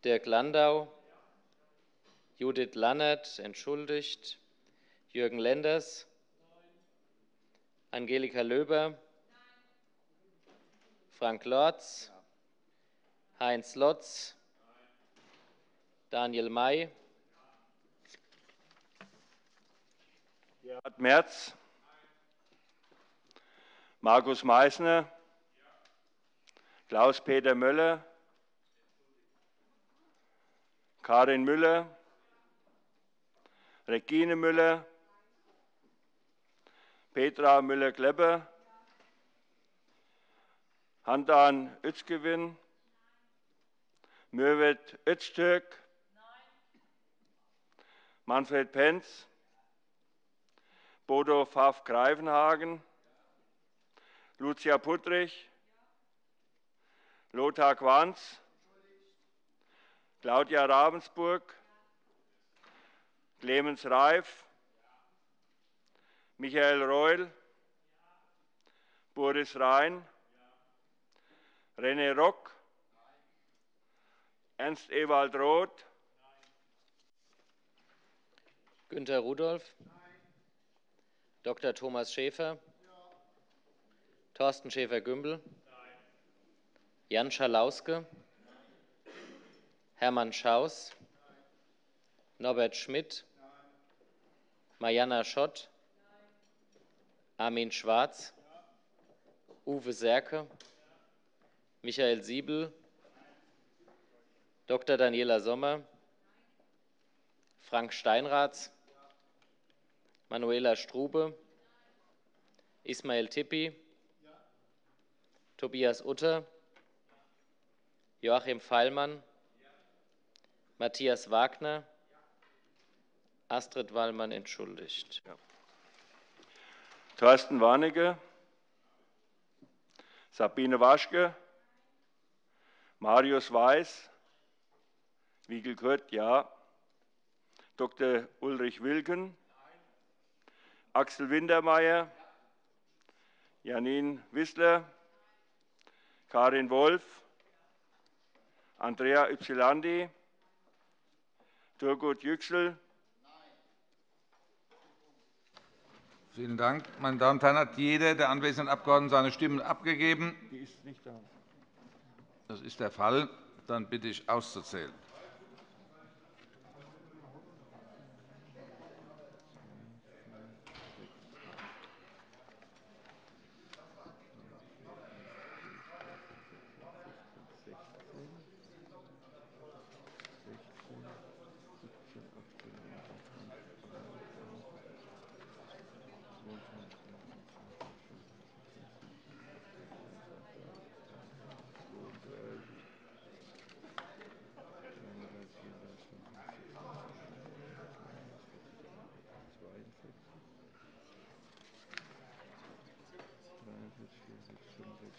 Dirk Landau, Judith Lannert, entschuldigt, Jürgen Lenders, Angelika Löber, Frank Lorz, Heinz Lotz, Daniel May, Gerhard Merz, Markus Meysner, Klaus-Peter Möller, Karin Müller, Regine Müller, Petra Müller-Klepper, Handan Özgewin, Mürvet Öztürk, Manfred Penz, Bodo Pfaff-Greifenhagen, Lucia Puttrich, Lothar Quanz, Claudia Ravensburg, Clemens Reif, Michael Reul, Boris Rhein, René Rock, Ernst Ewald Roth, Günter Rudolph, Dr. Thomas Schäfer, Thorsten Schäfer-Gümbel, Jan Schalauske, Hermann Schaus, Norbert Schmidt, Mariana Schott, Armin Schwarz, Uwe Serke, Michael Siebel, Dr. Daniela Sommer, Frank Steinraths, Manuela Strube, Ismail Tippi, Tobias Utter, Joachim Feilmann, Matthias Wagner, Astrid Wallmann entschuldigt. Thorsten Warnecke, Sabine Waschke, Marius Weiß, Wiegel Kurt, ja. Dr. Ulrich Wilken, Axel Wintermeyer, Janine Wissler, Karin Wolf, Andrea Ypsilandi, Turgut Yüksel. Vielen Dank. Meine Damen und Herren, hat jeder der anwesenden Abgeordneten seine Stimmen abgegeben? Die ist nicht da. Das ist der Fall. Dann bitte ich auszuzählen.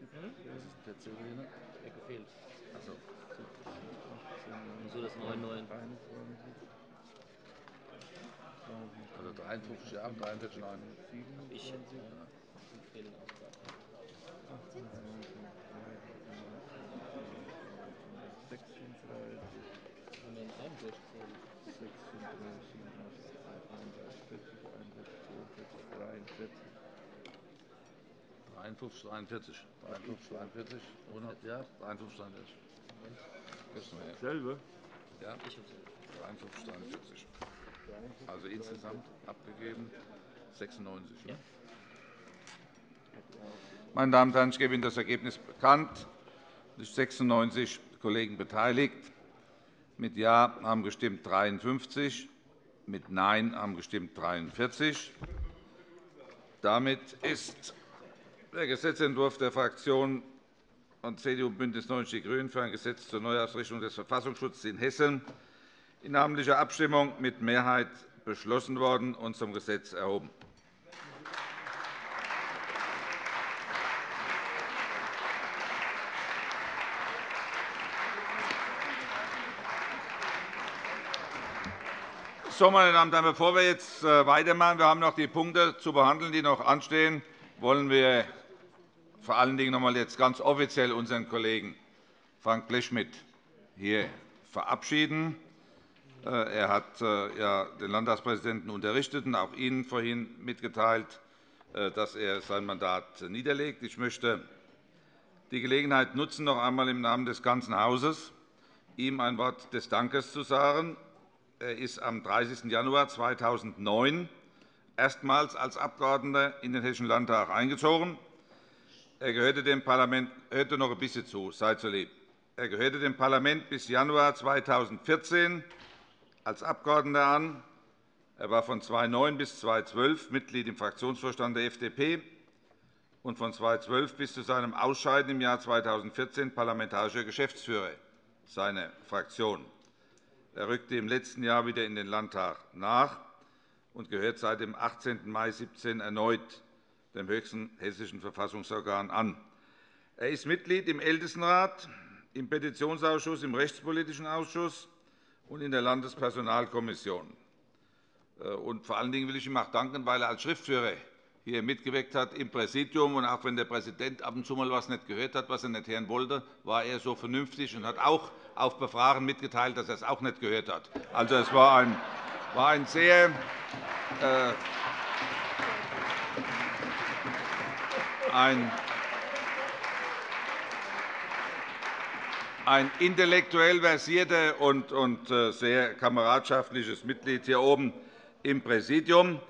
C? Was ist der C drin? Er gefehlt. Achso. So das 99. Also 53, ja, 43, 9. Ich. Fehlen Einundvierzig, 43. 53, 43. 100, ja, 53, 43. Selbe? Ja, 53, 43. Also insgesamt abgegeben 96. Ja. Meine Damen und Herren, ich gebe Ihnen das Ergebnis bekannt. Es sind 96 Kollegen beteiligt. Mit Ja haben gestimmt 53, mit Nein haben gestimmt 43. Damit ist der Gesetzentwurf der Fraktionen von CDU und BÜNDNIS 90 die GRÜNEN für ein Gesetz zur Neuausrichtung des Verfassungsschutzes in Hessen in namentlicher Abstimmung mit Mehrheit beschlossen worden und zum Gesetz erhoben. So, meine Damen und Herren, bevor wir jetzt äh, weitermachen, wir haben noch die Punkte zu behandeln, die noch anstehen, wollen wir vor allen Dingen noch einmal jetzt ganz offiziell unseren Kollegen Frank Blechschmidt hier verabschieden. Äh, er hat äh, den Landtagspräsidenten unterrichtet und auch Ihnen vorhin mitgeteilt, dass er sein Mandat niederlegt. Ich möchte die Gelegenheit nutzen, noch einmal im Namen des ganzen Hauses ihm ein Wort des Dankes zu sagen er ist am 30. Januar 2009 erstmals als Abgeordneter in den Hessischen Landtag eingezogen. Er gehörte dem Parlament hörte noch ein bisschen zu, seid so lieb. Er gehörte dem Parlament bis Januar 2014 als Abgeordneter an. Er war von 2009 bis 2012 Mitglied im Fraktionsvorstand der FDP und von 2012 bis zu seinem Ausscheiden im Jahr 2014 parlamentarischer Geschäftsführer seiner Fraktion. Er rückte im letzten Jahr wieder in den Landtag nach und gehört seit dem 18. Mai 2017 erneut dem höchsten hessischen Verfassungsorgan an. Er ist Mitglied im Ältestenrat, im Petitionsausschuss, im Rechtspolitischen Ausschuss und in der Landespersonalkommission. Äh, und vor allen Dingen will ich ihm auch danken, weil er als Schriftführer hier mitgewirkt hat im Präsidium. Und auch wenn der Präsident ab und zu mal etwas nicht gehört hat, was er nicht hören wollte, war er so vernünftig und hat auch auf Befragen mitgeteilt, dass er es auch nicht gehört hat. Also, es war ein, war ein sehr äh, ein, ein intellektuell versierter und, und äh, sehr kameradschaftliches Mitglied hier oben im Präsidium.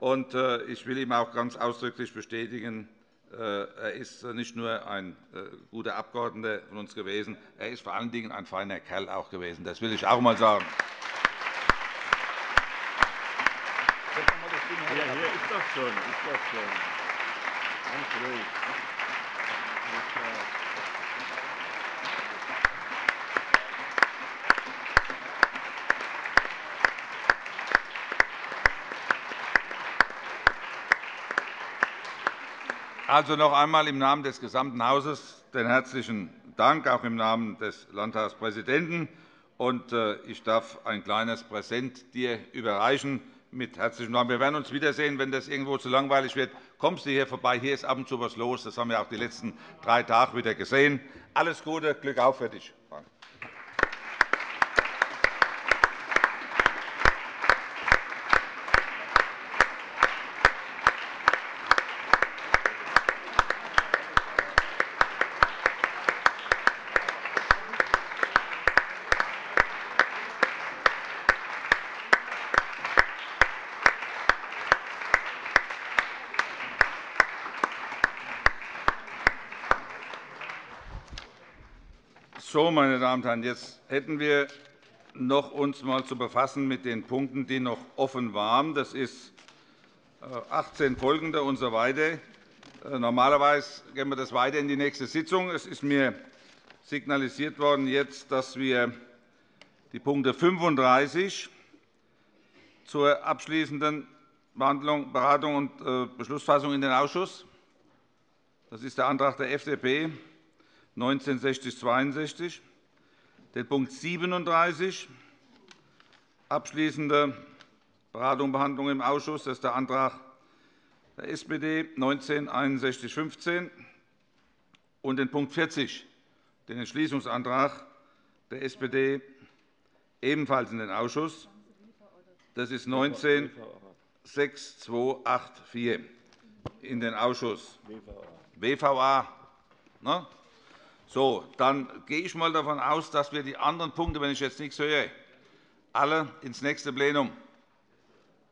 Und äh, ich will ihm auch ganz ausdrücklich bestätigen, äh, er ist nicht nur ein guter Abgeordneter von uns gewesen, er ist vor allen Dingen ein feiner Kerl auch gewesen. Das will ich auch einmal sagen. Ja, hier ist doch schon. Ist doch schon. Also noch einmal im Namen des gesamten Hauses den herzlichen Dank, auch im Namen des Landtagspräsidenten. Und äh, ich darf ein kleines Präsent dir überreichen mit herzlichen Dank. Wir werden uns wiedersehen, wenn das irgendwo zu langweilig wird. Kommst du hier vorbei? Hier ist ab und zu etwas los. Das haben wir auch die letzten drei Tage wieder gesehen. Alles Gute, Glück auf für dich. So, meine Damen und Herren, jetzt hätten wir noch uns mal zu befassen mit den Punkten, die noch offen waren. Das ist 18 äh, folgende usw. So weiter. Äh, normalerweise gehen wir das weiter in die nächste Sitzung. Es ist mir signalisiert worden, jetzt, dass wir die Punkte 35, zur abschließenden Behandlung, Beratung und äh, Beschlussfassung in den Ausschuss? Das ist der Antrag der FDP 1960-62. Den Punkt 37, abschließende Beratung und Behandlung im Ausschuss, das ist der Antrag der SPD 1961-15. Und den Punkt 40, den Entschließungsantrag der SPD ebenfalls in den Ausschuss. Das ist 19 6284 in den Ausschuss. WVA. Ne? So, dann gehe ich einmal davon aus, dass wir die anderen Punkte, wenn ich jetzt nichts höre, alle ins nächste Plenum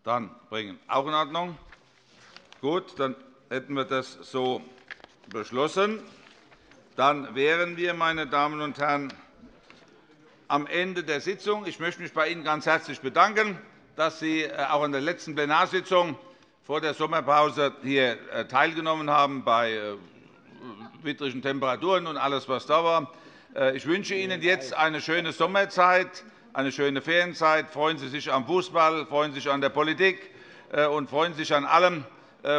dann bringen. Auch in Ordnung? Gut, dann hätten wir das so beschlossen. Dann wären wir, meine Damen und Herren, am Ende der Sitzung. Ich möchte mich bei Ihnen ganz herzlich bedanken, dass Sie äh, auch an der letzten Plenarsitzung vor der Sommerpause hier äh, teilgenommen haben bei äh, widrigen Temperaturen und alles, was da war. Ich wünsche Ihnen jetzt eine schöne Sommerzeit, eine schöne Ferienzeit. Freuen Sie sich am Fußball, freuen Sie sich an der Politik und freuen Sie sich an allem.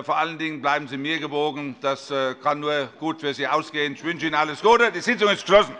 Vor allen Dingen bleiben Sie mir gewogen. Das kann nur gut für Sie ausgehen. Ich wünsche Ihnen alles Gute. Die Sitzung ist geschlossen.